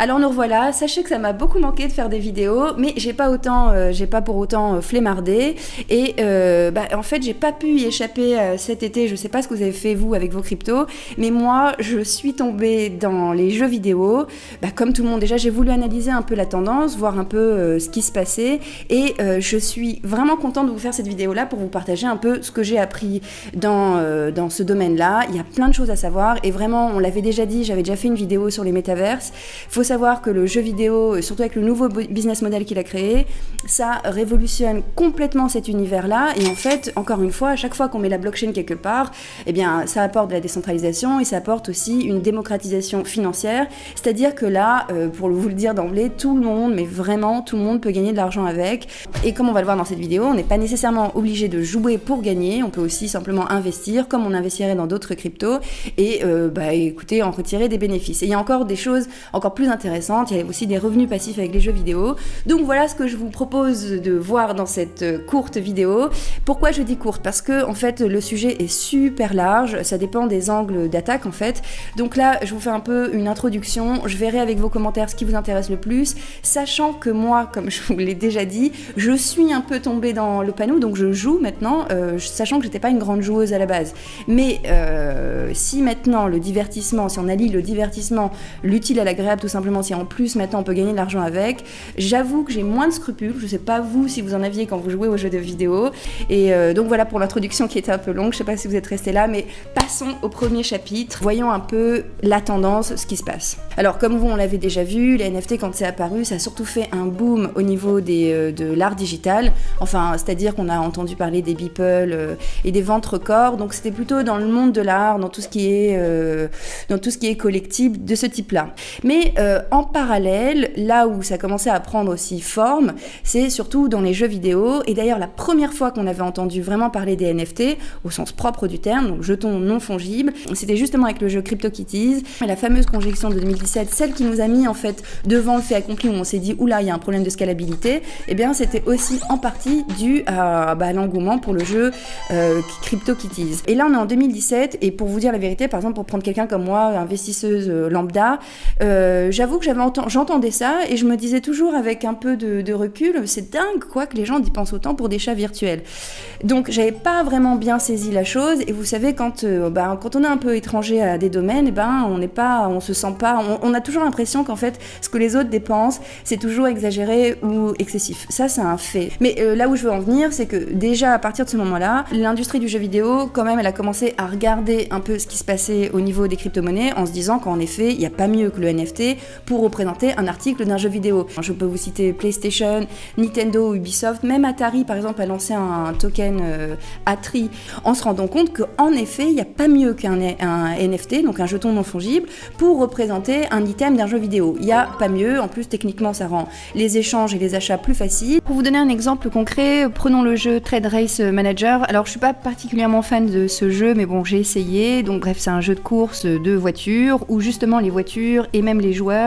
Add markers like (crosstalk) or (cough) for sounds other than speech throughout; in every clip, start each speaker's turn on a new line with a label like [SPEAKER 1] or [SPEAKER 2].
[SPEAKER 1] Alors nous revoilà, sachez que ça m'a beaucoup manqué de faire des vidéos, mais j'ai pas autant, euh, j'ai pas pour autant euh, flemmardé, et euh, bah, en fait j'ai pas pu y échapper cet été, je sais pas ce que vous avez fait vous avec vos cryptos, mais moi je suis tombée dans les jeux vidéo, bah, comme tout le monde déjà j'ai voulu analyser un peu la tendance, voir un peu ce qui se passait, et je suis vraiment contente de vous faire cette vidéo là pour vous partager un peu ce que j'ai appris dans, ce domaine-là. Il y a plein de choses à savoir, et vraiment on l'avait déjà dit, j'avais déjà fait une vidéo sur les métaverses. Savoir que le jeu vidéo, euh, surtout avec le nouveau bu- business model qu'il a créé, ça révolutionne complètement cet univers-là. Et en fait, encore une fois, à chaque fois qu'on met la blockchain quelque part, eh bien, ça apporte de la décentralisation et ça apporte aussi une démocratisation financière. C'est-à-dire que là, euh, pour vous le dire d'emblée, tout le monde, mais vraiment tout le monde peut gagner de l'argent avec. Et comme on va le voir dans cette vidéo, on n'est pas nécessairement obligé de jouer pour gagner. On peut aussi simplement investir comme on investirait dans d'autres cryptos et euh, bah, écoutez, en retirer des bénéfices. Et il y a encore des choses encore plus intéressantes. Il y a aussi des revenus passifs avec les jeux vidéo. Donc voilà ce que je vous propose de voir dans cette courte vidéo. Pourquoi je dis courte? Parce que en fait le sujet est super large. Ça dépend des angles d'attaque en fait. Donc là, je vous fais un peu une introduction. Je verrai avec vos commentaires ce qui vous intéresse le plus, sachant que moi, comme je vous l'ai déjà dit, je suis un peu tombée dans le panneau, donc je joue maintenant, euh, sachant que j'étais pas une grande joueuse à la base. Mais euh, si maintenant le divertissement, si on allie le divertissement, l'utile à l'agréable tout simplement, si en plus maintenant on peut gagner de l'argent avec, j'avoue que j'ai moins de scrupules. Je sais pas vous si vous en aviez quand vous jouez aux jeux de vidéo. Et euh, donc voilà pour l'introduction qui était un peu longue. Je sais pas si vous êtes restés là, mais passons au premier chapitre. Voyons un peu la tendance, ce qui se passe. Alors comme vous on l'avait déjà vu, les NFT quand c'est apparu, ça a surtout fait un boom au niveau des, euh, de l'art digital. Enfin, c'est-à-dire qu'on a entendu parler des Beeple euh, et des ventes records. Donc c'était plutôt dans le monde de l'art, dans tout ce qui est dans tout ce qui est collectible de ce type-là. Mais en parallèle, là où ça commençait à prendre aussi forme, c'est surtout dans les jeux vidéo. Et d'ailleurs, la première fois qu'on avait entendu vraiment parler des NFT, au sens propre du terme, donc jetons non fongibles, c'était justement avec le jeu CryptoKitties, la fameuse conjonction de 2017, celle qui nous a mis en fait devant le fait accompli où on s'est dit oula, il y a un problème de scalabilité. Et bien, c'était aussi en partie dû à, bah, l'engouement pour le jeu euh, CryptoKitties. Et là, on est en 2017, et pour vous dire la vérité, par exemple, pour prendre quelqu'un comme moi, investisseuse euh, lambda, euh, j'avoue que j'avais enten- j'entendais ça et je me disais toujours avec un peu de, recul, c'est dingue quoi que les gens y pensent autant pour des chats virtuels. Donc j'avais pas vraiment bien saisi la chose et vous savez quand euh, bah, quand on est un peu étranger à des domaines, eh ben on n'est pas, on se sent pas, on, on a toujours l'impression qu'en fait ce que les autres dépensent c'est toujours exagéré ou excessif. Ça c'est un fait. Mais euh, là où je veux en venir, c'est que déjà à partir de ce moment-là, l'industrie du jeu vidéo quand même elle a commencé à regarder un peu ce qui se passait au niveau des crypto-monnaies en se disant qu'en effet il n'y a pas mieux que le NFT pour représenter un article d'un jeu vidéo. Je peux vous citer PlayStation, Nintendo, Ubisoft, même Atari par exemple a lancé un token euh, Atri en se rendant compte qu'en effet il n'y a pas mieux qu'un un NFT, donc un jeton non fongible, pour représenter un item d'un jeu vidéo. Il n'y a pas mieux, en plus techniquement ça rend les échanges et les achats plus faciles. Pour vous donner un exemple concret, prenons le jeu Trade Race Manager. Alors je suis pas particulièrement fan de ce jeu, mais bon j'ai essayé. Donc bref c'est un jeu de course de voitures où justement les voitures et même les joueurs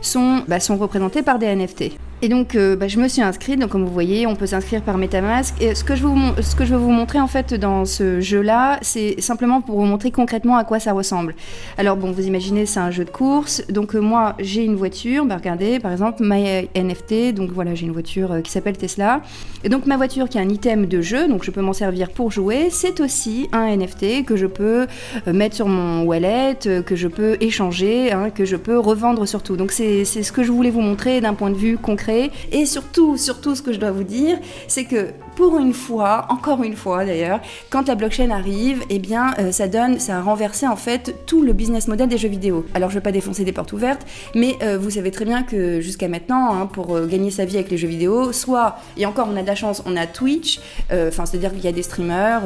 [SPEAKER 1] sont, bah, sont représentés par des NFT. Et donc, euh, bah, je me suis inscrite. Donc, comme vous voyez, on peut s'inscrire par MetaMask. Et ce que je veux vous, montrer en fait dans ce jeu-là, c'est simplement pour vous montrer concrètement à quoi ça ressemble. Alors, bon, vous imaginez, c'est un jeu de course. Donc, euh, moi, j'ai une voiture. Bah, regardez, par exemple, My NFT. Donc, voilà, j'ai une voiture euh, qui s'appelle Tesla. Et donc, ma voiture qui est un item de jeu, donc je peux m'en servir pour jouer, c'est aussi un NFT que je peux mettre sur mon wallet, que je peux échanger, hein, que je peux revendre surtout. Donc, c'est ce que je voulais vous montrer d'un point de vue concret. Et surtout, surtout, ce que je dois vous dire, c'est que pour une fois, encore une fois d'ailleurs, quand la blockchain arrive, eh bien, euh, ça donne, ça a renversé en fait tout le business model des jeux vidéo. Alors, je vais pas défoncer des portes ouvertes, mais euh, vous savez très bien que jusqu'à maintenant, hein, pour euh, gagner sa vie avec les jeux vidéo, soit, et encore on a de la chance, on a Twitch, enfin, c'est-à-dire qu'il y a des streamers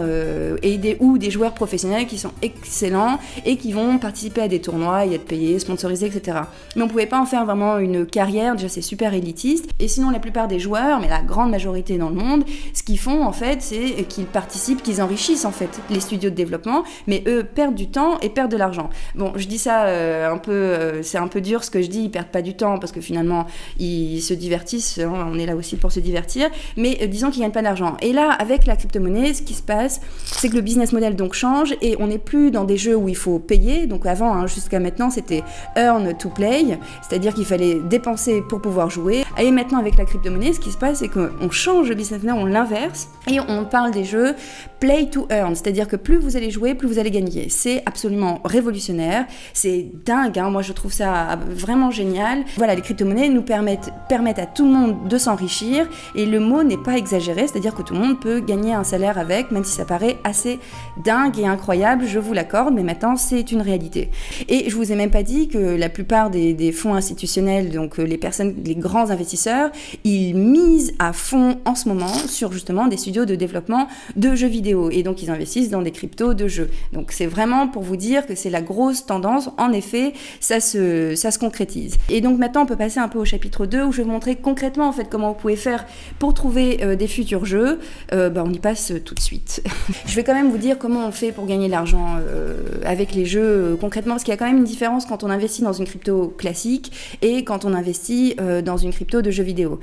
[SPEAKER 1] et des, ou des joueurs professionnels qui sont excellents et qui vont participer à des tournois et être payés, sponsorisés, etc. Mais on pouvait pas en faire vraiment une carrière, déjà c'est super élitiste, et sinon la plupart des joueurs, mais la grande majorité dans le monde, qu'ils font en fait, c'est qu'ils participent, qu'ils enrichissent en fait les studios de développement, mais eux perdent du temps et perdent de l'argent. Bon, je dis ça euh, un peu, euh, c'est un peu dur ce que je dis, ils perdent pas du temps parce que finalement ils se divertissent, hein, on est là aussi pour se divertir, mais disons qu'ils gagnent pas d'argent. Et là, avec la crypto-monnaie, ce qui se passe, c'est que le business model donc change et on n'est plus dans des jeux où il faut payer. Donc avant, hein, jusqu'à maintenant, c'était earn to play, c'est-à-dire qu'il fallait dépenser pour pouvoir jouer. Et maintenant, avec la crypto-monnaie, ce qui se passe, c'est qu'on change le business model, on l'inverse et on parle des jeux play to earn, c'est-à-dire que plus vous allez jouer, plus vous allez gagner. C'est absolument révolutionnaire, c'est dingue, hein. moi je trouve ça vraiment génial. Voilà, les crypto-monnaies nous permettent, à tout le monde de s'enrichir et le mot n'est pas exagéré, c'est-à-dire que tout le monde peut gagner un salaire avec, même si ça paraît assez dingue et incroyable, je vous l'accorde, mais maintenant c'est une réalité. Et je vous ai même pas dit que la plupart des, des fonds institutionnels, donc euh, les personnes, les grands investisseurs, ils misent à fond en ce moment sur justement des studios de développement de jeux vidéo. Et donc ils investissent dans des cryptos de jeux. Donc c'est vraiment pour vous dire que c'est la grosse tendance. En effet, ça se, ça se concrétise. Et donc maintenant on peut passer un peu au chapitre 2 où je vais vous montrer concrètement en fait comment vous pouvez faire pour trouver euh, des futurs jeux. Euh, bah, on y passe tout de suite. (laughs) je vais quand même vous dire comment on fait pour gagner de l'argent euh, avec les jeux concrètement, parce qu'il y a quand même une différence quand on investit dans une crypto classique et quand on investit dans une crypto de jeux vidéo.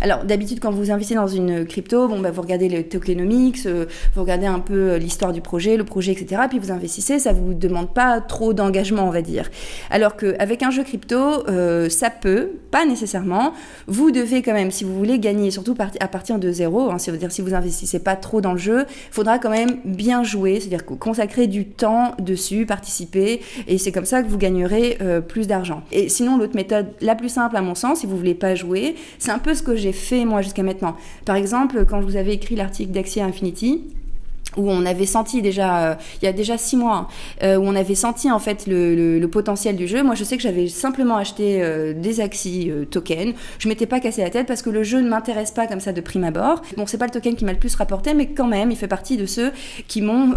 [SPEAKER 1] Alors d'habitude quand vous investissez dans une crypto, bon bah vous regardez le tokenomics, vous regardez un peu l'histoire du projet, le projet, etc. Puis vous investissez, ça vous demande pas trop d'engagement, on va dire. Alors qu'avec un jeu crypto, ça peut, pas nécessairement. Vous devez quand même, si vous voulez gagner, surtout à partir de zéro, hein, c'est-à-dire si vous investissez pas trop dans le jeu, il faudra quand même bien jouer, c'est-à-dire consacrer du temps dessus, participer, et c'est comme ça que vous gagnerez euh, plus d'argent. Et sinon, l'autre méthode la plus simple à mon sens, si vous voulez pas jouer, c'est un peu ce que j'ai fait moi jusqu'à maintenant. Par exemple, quand vous avais écrit l'article d'Axia Infinity, où on avait senti déjà, euh, il y a déjà six mois, euh, où on avait senti en fait le, potentiel du jeu. Moi, je sais que j'avais simplement acheté euh, des Axie tokens. Je m'étais pas cassé la tête parce que le jeu ne m'intéresse pas comme ça de prime abord. Bon, c'est pas le token qui m'a le plus rapporté, mais quand même, il fait partie de ceux qui m'ont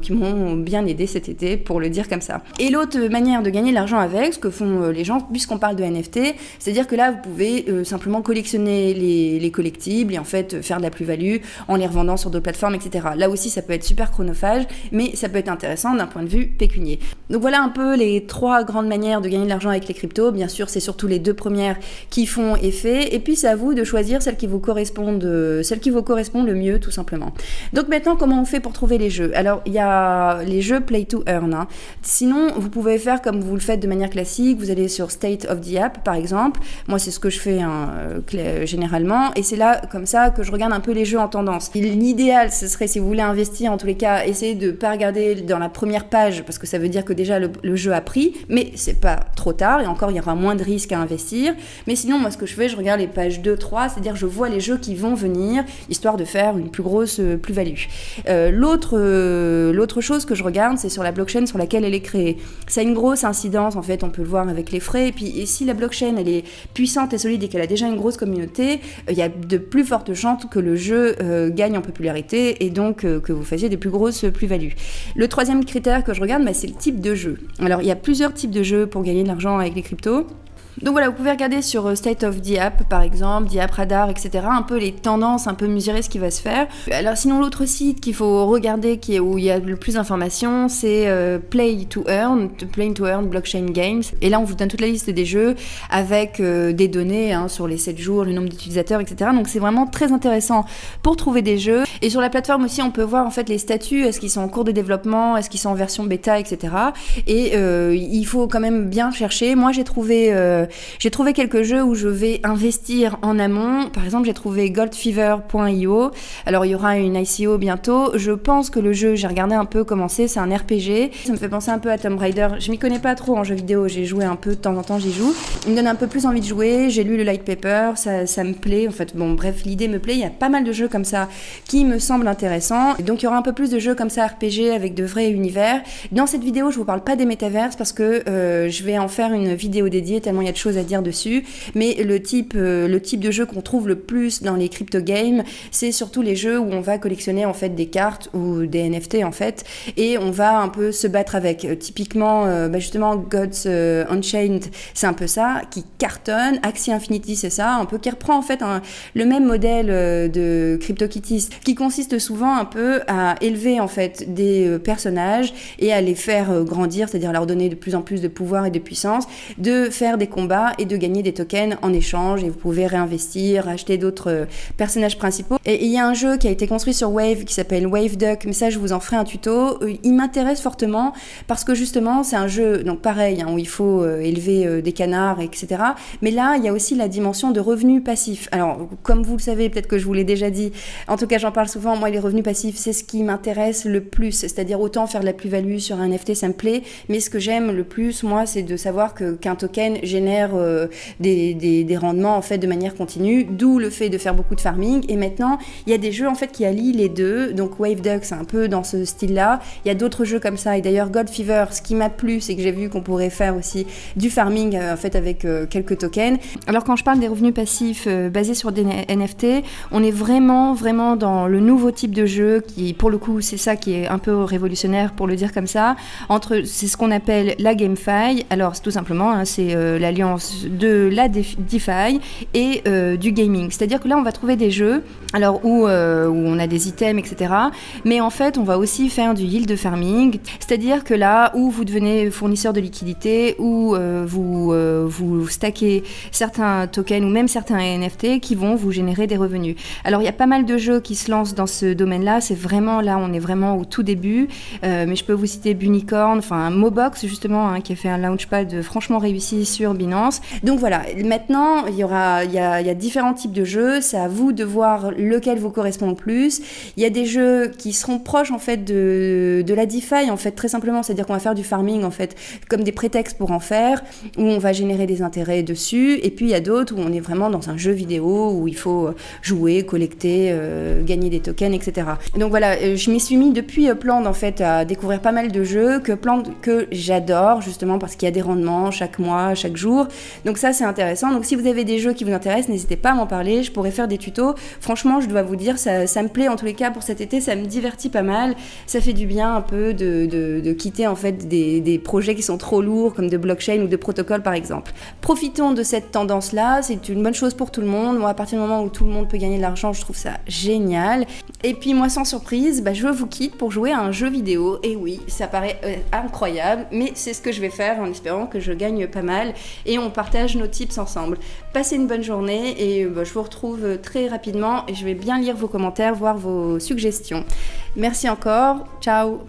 [SPEAKER 1] qui m'ont bien aidé cet été, pour le dire comme ça. Et l'autre manière de gagner de l'argent avec, ce que font les gens, puisqu'on parle de NFT, c'est-à-dire que là, vous pouvez simplement collectionner les, les collectibles et en fait faire de la plus-value en les revendant sur d'autres plateformes, etc. Là aussi, ça peut être super chronophage, mais ça peut être intéressant d'un point de vue pécunier. Donc voilà un peu les trois grandes manières de gagner de l'argent avec les cryptos. Bien sûr, c'est surtout les deux premières qui font effet, et puis c'est à vous de choisir celle qui vous correspondent, celle qui vous correspond le mieux, tout simplement. Donc maintenant, comment on fait pour trouver les jeux? Alors il y a les jeux Play to Earn. Hein. Sinon, vous pouvez faire comme vous le faites de manière classique. Vous allez sur State of the App, par exemple. Moi, c'est ce que je fais hein, généralement, et c'est là comme ça que je regarde un peu les jeux en tendance. L'idéal, ce serait si vous voulez investir en tous les cas, essayez de pas regarder dans la première page parce que ça veut dire que déjà le, jeu a pris, mais c'est pas trop tard et encore il y aura moins de risques à investir. Mais sinon, moi ce que je fais, je regarde les pages 2, 3, c'est-à-dire je vois les jeux qui vont venir histoire de faire une plus grosse euh, plus-value. Euh, l'autre, euh, l'autre chose que je regarde, c'est sur la blockchain sur laquelle elle est créée. Ça a une grosse incidence en fait, on peut le voir avec les frais. Et puis si la blockchain elle est puissante et solide et qu'elle a déjà une grosse communauté, il y a de plus fortes chances que le jeu gagne en popularité et donc que vous fassiez des plus grosses plus-values. Le troisième critère que je regarde, bah, c'est le type de jeu. Alors, il y a plusieurs types de jeux pour gagner de l'argent avec les cryptos. Donc voilà, vous pouvez regarder sur euh, State of the App, par exemple, App Radar, etc. Un peu les tendances, un peu mesurer ce qui va se faire. Alors sinon, l'autre site qu'il faut regarder, qui est où il y a le plus d'informations, c'est euh, Play to Earn, Play to Earn Blockchain Games. Et là, on vous donne toute la liste des jeux avec euh, des données hein, sur les 7 jours, le nombre d'utilisateurs, etc. Donc c'est vraiment très intéressant pour trouver des jeux. Et sur la plateforme aussi, on peut voir en fait les statuts, est-ce qu'ils sont en cours de développement, est-ce qu'ils sont en version bêta, etc. Et il faut quand même bien chercher. Moi, j'ai trouvé j'ai trouvé quelques jeux où je vais investir en amont. Par exemple, j'ai trouvé goldfever.io. Alors, il y aura une ICO bientôt. Je pense que le jeu, j'ai regardé un peu comment c'est, c'est un RPG. Ça me fait penser un peu à Tomb Raider. Je m'y connais pas trop en jeu vidéo, j'ai joué un peu de temps en temps, j'y joue. Il me donne un peu plus envie de jouer. J'ai lu le light paper, ça, me plaît. En fait, bon, bref, l'idée me plaît. Il y a pas mal de jeux comme ça qui me semblent intéressants. Donc, il y aura un peu plus de jeux comme ça RPG avec de vrais univers. Dans cette vidéo, je vous parle pas des métaverses parce que euh, je vais en faire une vidéo dédiée tellement il y a de choses à dire dessus. Mais le type, le type de jeu qu'on trouve le plus dans les crypto games, c'est surtout les jeux où on va collectionner en fait des cartes ou des NFT en fait, et on va un peu se battre avec. typiquement, bah, justement, Gods Unchained, c'est un peu ça, qui cartonne. Axie Infinity, c'est ça, un peu qui reprend en fait le même modèle de CryptoKitties, qui consiste souvent un peu à élever en fait des personnages et à les faire grandir, c'est-à-dire leur donner de plus en plus de pouvoir et de puissance, de faire des et de gagner des tokens en échange. Et vous pouvez réinvestir, acheter d'autres personnages principaux. Et il y a un jeu qui a été construit sur Wave qui s'appelle Wave Duck, mais ça je vous en ferai un tuto. Il m'intéresse fortement parce que justement c'est un jeu, donc pareil, hein, où il faut élever des canards, etc. Mais là, il y a aussi la dimension de revenus passifs. Alors, comme vous le savez, peut-être que je vous l'ai déjà dit, en tout cas j'en parle souvent, moi les revenus passifs, c'est ce qui m'intéresse le plus. C'est-à-dire autant faire de la plus-value sur un NFT, ça me plaît, mais ce que j'aime le plus, moi, c'est de savoir qu'un token génère euh, des, rendements en fait de manière continue, d'où le fait de faire beaucoup de farming. Et maintenant, il y a des jeux en fait qui allient les deux. Donc Wave Duck, c'est un peu dans ce style-là. Il y a d'autres jeux comme ça. Et d'ailleurs, God Fever, ce qui m'a plu, c'est que j'ai vu qu'on pourrait faire aussi du farming euh, en fait avec euh, quelques tokens. Alors quand je parle des revenus passifs basés sur des NFT, on est vraiment vraiment dans le nouveau type de jeu qui, pour le coup, c'est ça qui est un peu révolutionnaire pour le dire comme ça. Entre, c'est ce qu'on appelle la GameFi. Alors, c'est tout simplement, hein, c'est euh, de la DeFi et euh, du gaming. C'est-à-dire que là, on va trouver des jeux, alors où, euh, où on a des items, etc. Mais en fait, on va aussi faire du yield farming. C'est-à-dire que là où vous devenez fournisseur de liquidité, où vous vous stackez certains tokens ou même certains NFT qui vont vous générer des revenus. Alors, il y a pas mal de jeux qui se lancent dans ce domaine-là. C'est vraiment là, on est vraiment au tout début. Euh, mais je peux vous citer Bunicorn, enfin Mobox justement, hein, qui a fait un launchpad franchement réussi sur Binance. Donc voilà, maintenant il y aura, il y a, différents types de jeux. C'est à vous de voir lequel vous correspond le plus. Il y a des jeux qui seront proches en fait de, la DeFi en fait très simplement, c'est-à-dire qu'on va faire du farming en fait comme des prétextes pour en faire, où on va générer des intérêts dessus. Et puis il y a d'autres où on est vraiment dans un jeu vidéo où il faut jouer, collecter, euh, gagner des tokens, etc. Donc voilà, euh, je m'y suis mis depuis euh, Pland en fait à découvrir pas mal de jeux que que j'adore justement parce qu'il y a des rendements chaque mois, chaque jour. Donc ça c'est intéressant. Donc si vous avez des jeux qui vous intéressent, n'hésitez pas à m'en parler. Je pourrais faire des tutos. Franchement, je dois vous dire, ça, me plaît en tous les cas pour cet été. Ça me divertit pas mal. Ça fait du bien un peu de, quitter en fait des, projets qui sont trop lourds comme de blockchain ou de protocole par exemple. Profitons de cette tendance là. C'est une bonne chose pour tout le monde. Moi, à partir du moment où tout le monde peut gagner de l'argent, je trouve ça génial. Et puis moi, sans surprise, bah, je vous quitte pour jouer à un jeu vidéo. Et oui, ça paraît euh, incroyable, mais c'est ce que je vais faire en espérant que je gagne pas mal et on partage nos tips ensemble. Passez une bonne journée et bah, je vous retrouve très rapidement et je vais bien lire vos commentaires, voir vos suggestions. Merci encore, ciao